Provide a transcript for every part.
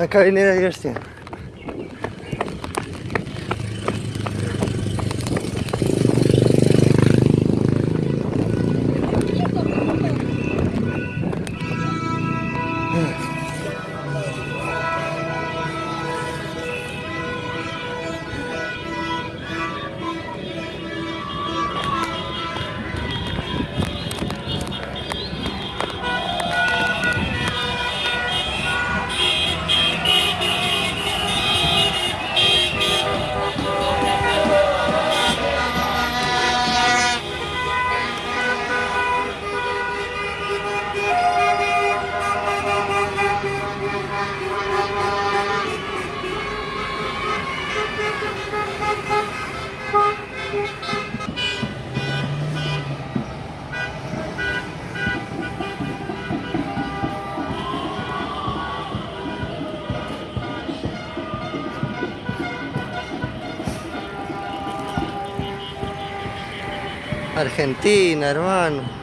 Acá viene la diversión. Argentina, hermano.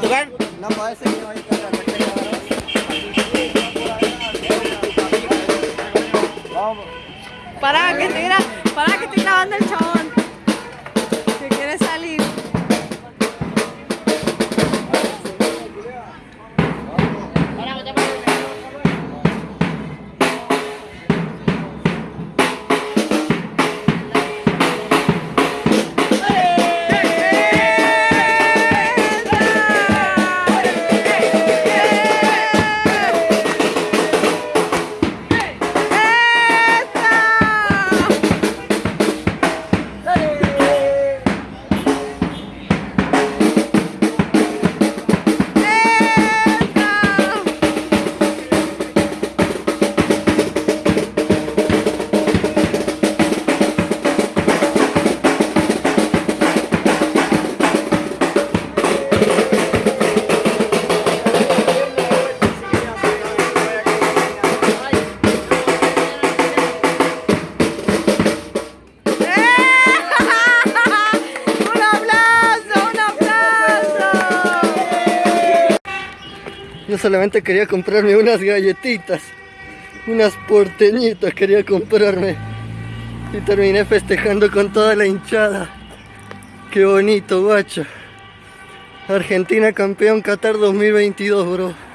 Que no hay que Pará, que estoy, pará, que estoy grabando el chabón. Solamente quería comprarme unas galletitas, unas porteñitas quería comprarme. Y terminé festejando con toda la hinchada. Qué bonito, guacho. Argentina campeón Qatar 2022, bro.